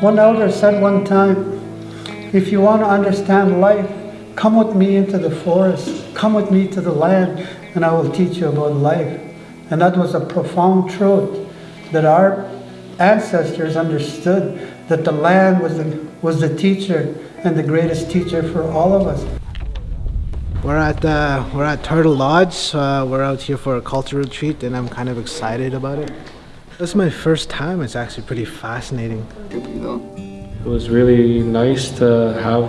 One elder said one time, if you want to understand life, come with me into the forest, come with me to the land, and I will teach you about life. And that was a profound truth that our ancestors understood that the land was the, was the teacher and the greatest teacher for all of us. We're at uh, we're at Turtle Lodge. Uh, we're out here for a cultural retreat, and I'm kind of excited about it. This is my first time. It's actually pretty fascinating. It was really nice to have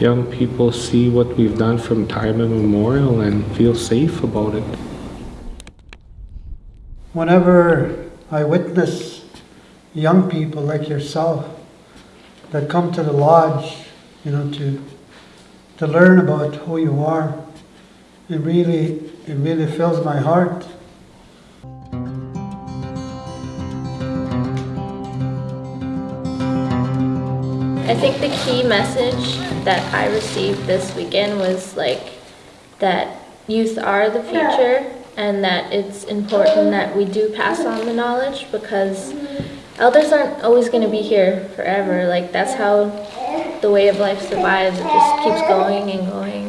young people see what we've done from time immemorial and feel safe about it. Whenever I witness young people like yourself that come to the lodge, you know, to to learn about who you are, it really it really fills my heart. I think the key message that I received this weekend was like that youth are the future and that it's important that we do pass on the knowledge because elders aren't always going to be here forever. Like that's how the way of life survives. It just keeps going and going.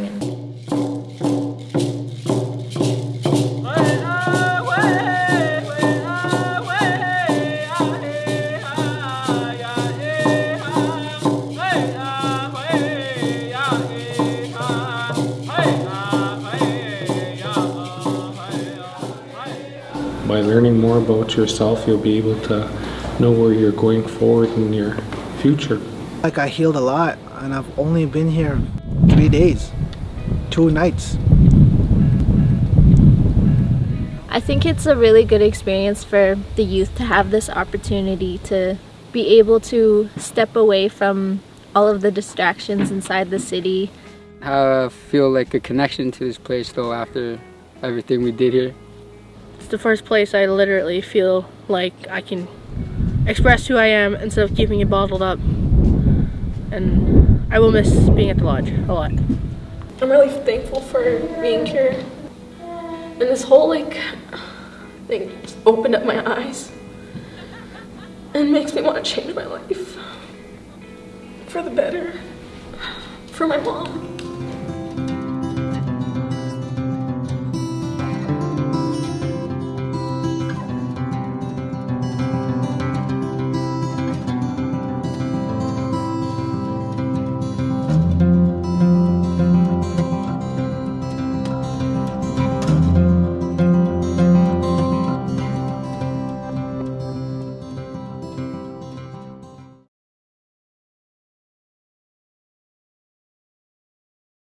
By learning more about yourself, you'll be able to know where you're going forward in your future. Like I healed a lot, and I've only been here three days, two nights. I think it's a really good experience for the youth to have this opportunity to be able to step away from all of the distractions inside the city. I feel like a connection to this place though after everything we did here. It's the first place I literally feel like I can express who I am instead of keeping it bottled up. And I will miss being at the lodge a lot. I'm really thankful for being here. And this whole like thing just opened up my eyes and makes me want to change my life for the better for my mom.